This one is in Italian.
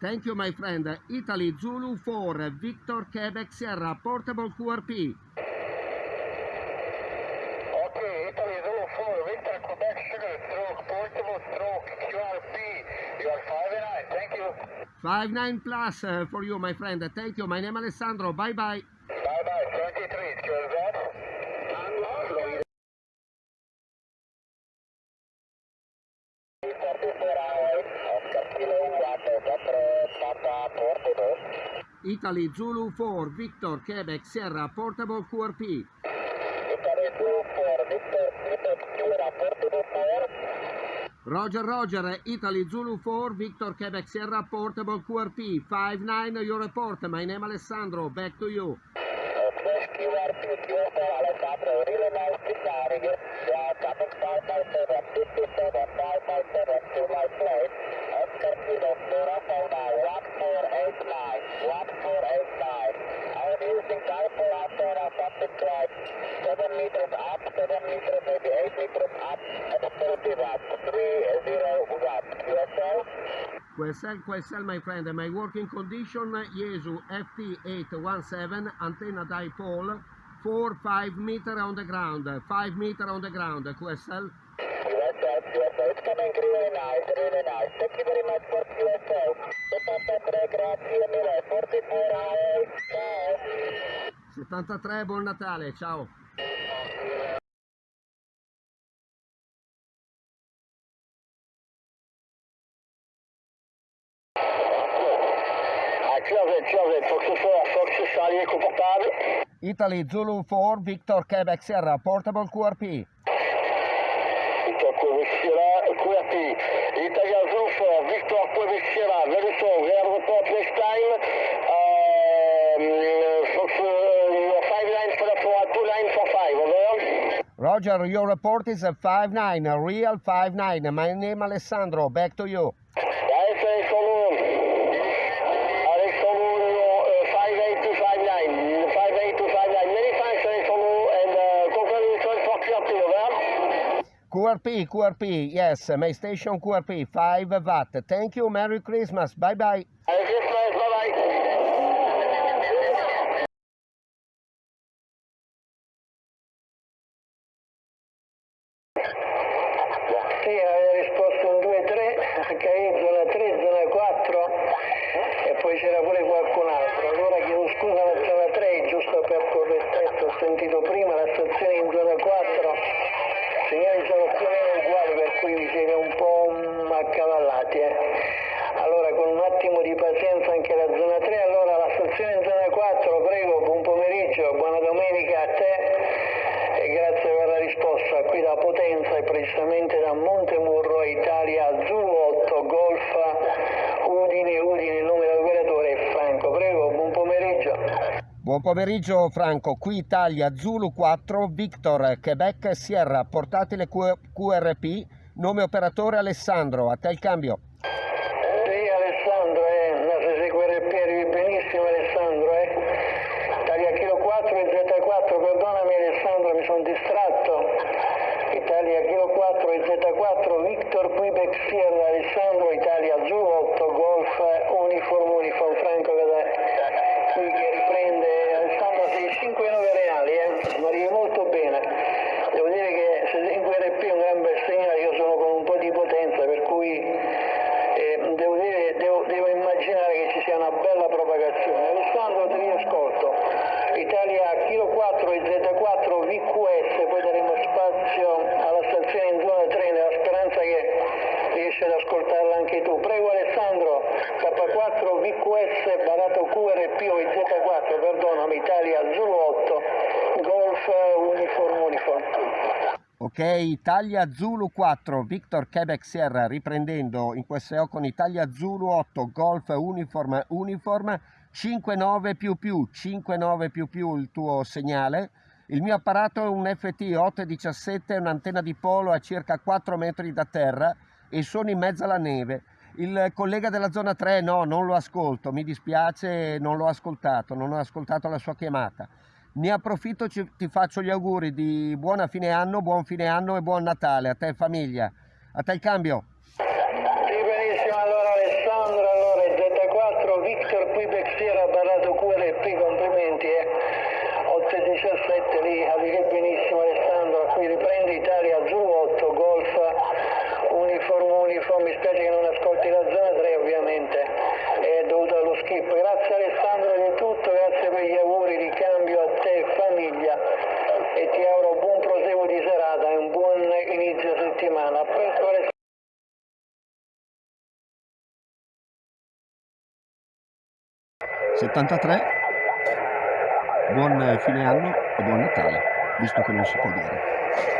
Thank you, my friend. Italy Zulu 4, Victor Quebec Sierra, portable QRP. Okay, Italy Zulu 4, Victor Quebec Sugar, stroke, portable stroke, QRP. You are 5 and 9, thank you. 5-9 plus uh, for you, my friend. Thank you. My name Alessandro. Bye bye. Bye bye, 23, excuse that. Italy Zulu 4, Victor Quebec Sierra, portable QRP. Italy Zulu 4, Victor Quebec Sierra, portable 4. Roger, Roger, Italy Zulu 4, Victor Quebec Sierra, portable QRP. 5-9, your report. My name Alessandro. Back to you. QRP, QSL, Alessandro, really nice to QSL? QSL, my friend. My working condition, Yesu FT817, antenna dipole, 4-5 meter on the ground, 5 meter on the ground, QSL. QSL, QSL, it's coming really nice, really nice. Thank you very much for QSL. 73, grazie mille, 44 hours, ciao. 73, buon Natale, ciao. Closet, Closet, Fox 4, Fox Charlie confortable. Italy Zulu 4, Victor Quebec Sierra, portable QRP. Victor Quebec Sierra, QRP. Italia Zoo 4, Victor Quebec Sierra, very we have report next time. Um, Fox, uh, your 5 lines for the 4, 2 lines for 5, over. Roger, your report is a 5-9, a real 5-9. My name Alessandro, back to you. QRP, QRP, yes, my station QRP, 5 watt. Thank you, Merry Christmas, bye bye. Merry Christmas, bye-bye. Sì, aveva risposto un 2-3, HI zona 3, zona 4 e poi c'era pure qualcun altro. Allora chiedo scusa la zona 3, giusto per correttezza, ho sentito prima la stazione in zona 4, i segnali sono più o meno uguali per cui vi siete un po' mm, accavallati. Eh. Allora con un attimo di pazienza anche la zona 3, allora la stazione in zona 4, prego, buon pomeriggio, buona domenica a te e grazie per la risposta. Qui da Potenza e precisamente da Montemurro, Italia Zulu 8 Golf Udine, Udine, il nome dell'operatore è Franco. Prego, buon pomeriggio. Buon pomeriggio Franco, qui Italia Zulu 4, Victor Quebec Sierra, portatile QRP, nome operatore Alessandro, a te il cambio. Sì Alessandro, eh, ma se segue RP arrivi benissimo Alessandro, eh. Italia Kilo 4 e Z4, perdonami Alessandro, mi sono distratto. Italia Kilo 4 e Z4, Victor Quebec Sierra, Alessandro, Italia Zulu 8, Golf, Uniform Uniform, Franco Cadè. Qui che riprende Alessandro, sei 5 9 reali, eh, ma arrivi molto bene. Devo dire che se segue RP è un gran bel segnale, io sono con un po' di potenza, per cui eh, devo, dire, devo, devo immaginare che ci sia una bella propagazione. Alessandro ti riascolto. Italia Kilo 4 e Z4 VQS, poi daremo spazio alla stazione in zona 3 nella speranza che riesci ad ascoltarla anche tu. Prego Alessandro, K4 VQS barato QRP o Z4, perdonami, Italia Zulu 8, Golf Uniform Uniform. Ok, Italia Zulu 4, Victor Quebec Sierra, riprendendo in QSO con Italia Zulu 8, Golf Uniform Uniform, 59 più più, 59 più più il tuo segnale. Il mio apparato è un FT 817, un'antenna di polo a circa 4 metri da terra e sono in mezzo alla neve. Il collega della zona 3 no, non lo ascolto, mi dispiace, non l'ho ascoltato, non ho ascoltato la sua chiamata. Ne approfitto, ci- ti faccio gli auguri di buona fine anno, buon fine anno e buon Natale a te famiglia. A te il cambio. Settimana. Alessandro. 73 buon fine anno e buon Natale, visto che non si può dire.